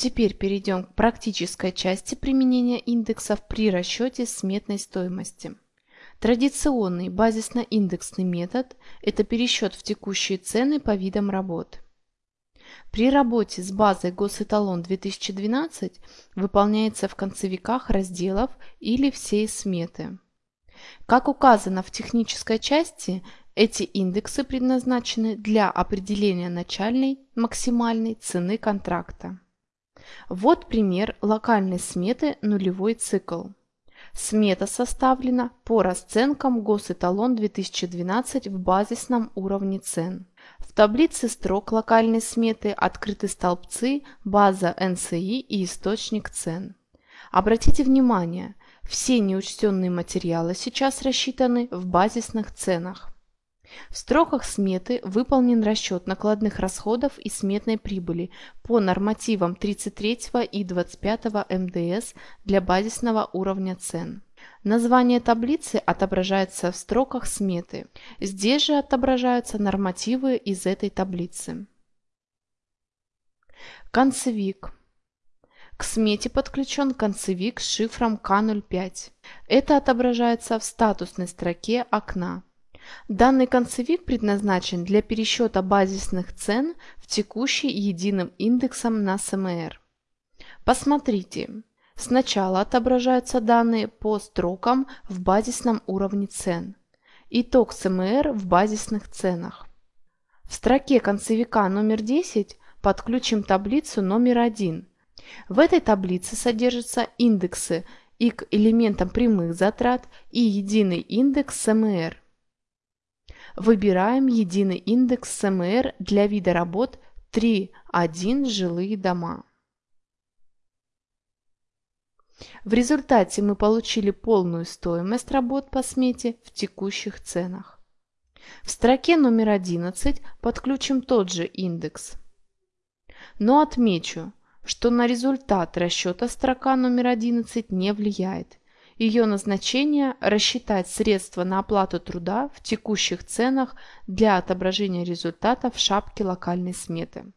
Теперь перейдем к практической части применения индексов при расчете сметной стоимости. Традиционный базисно-индексный метод – это пересчет в текущие цены по видам работ. При работе с базой Госэталон 2012 выполняется в концевиках разделов или всей сметы. Как указано в технической части, эти индексы предназначены для определения начальной максимальной цены контракта. Вот пример локальной сметы нулевой цикл. Смета составлена по расценкам Госэталон 2012 в базисном уровне цен. В таблице строк локальной сметы открыты столбцы база НСИ и источник цен. Обратите внимание, все неучтенные материалы сейчас рассчитаны в базисных ценах. В строках сметы выполнен расчет накладных расходов и сметной прибыли по нормативам 33 и 25 МДС для базисного уровня цен. Название таблицы отображается в строках сметы. Здесь же отображаются нормативы из этой таблицы. Концевик. К смете подключен концевик с шифром К05. Это отображается в статусной строке окна. Данный концевик предназначен для пересчета базисных цен в текущий единым индексом на СМР. Посмотрите, сначала отображаются данные по строкам в базисном уровне цен. Итог СМР в базисных ценах. В строке концевика номер 10 подключим таблицу номер 1. В этой таблице содержатся индексы и к элементам прямых затрат и единый индекс СМР. Выбираем единый индекс СМР для вида работ 3.1 жилые дома. В результате мы получили полную стоимость работ по смете в текущих ценах. В строке номер 11 подключим тот же индекс. Но отмечу, что на результат расчета строка номер 11 не влияет. Ее назначение – рассчитать средства на оплату труда в текущих ценах для отображения результата в шапке локальной сметы.